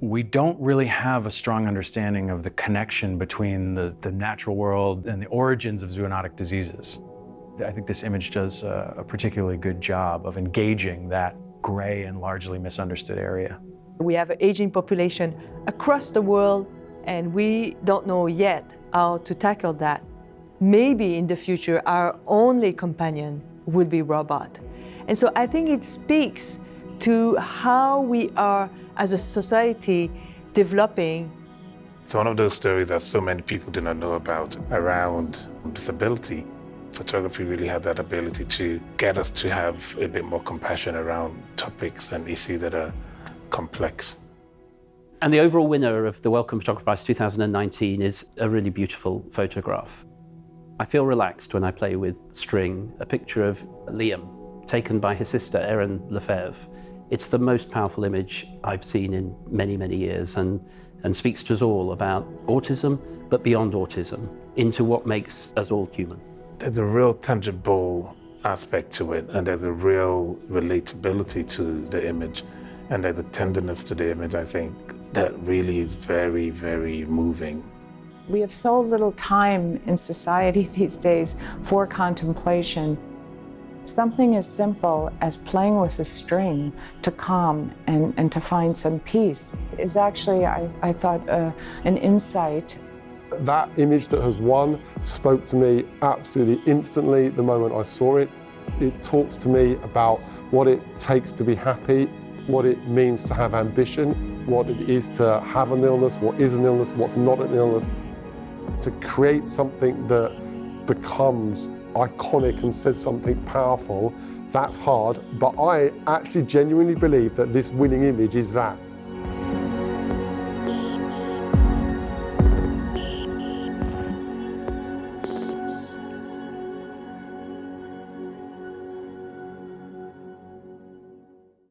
we don't really have a strong understanding of the connection between the, the natural world and the origins of zoonotic diseases. I think this image does a, a particularly good job of engaging that gray and largely misunderstood area. We have an aging population across the world and we don't know yet how to tackle that. Maybe in the future our only companion will be robot. And so I think it speaks to how we are as a society developing. It's one of those stories that so many people do not know about around disability. Photography really had that ability to get us to have a bit more compassion around topics and issues that are complex. And the overall winner of the Wellcome Photography Prize 2019 is a really beautiful photograph. I feel relaxed when I play with string, a picture of Liam, taken by his sister Erin Lefevre. It's the most powerful image I've seen in many, many years and, and speaks to us all about autism, but beyond autism, into what makes us all human. There's a real tangible aspect to it and there's a real relatability to the image and there's a tenderness to the image, I think, that really is very, very moving. We have so little time in society these days for contemplation. Something as simple as playing with a string to calm and, and to find some peace is actually, I, I thought, uh, an insight. That image that has won spoke to me absolutely instantly the moment I saw it. It talks to me about what it takes to be happy what it means to have ambition, what it is to have an illness, what is an illness, what's not an illness. To create something that becomes iconic and says something powerful, that's hard. But I actually genuinely believe that this winning image is that.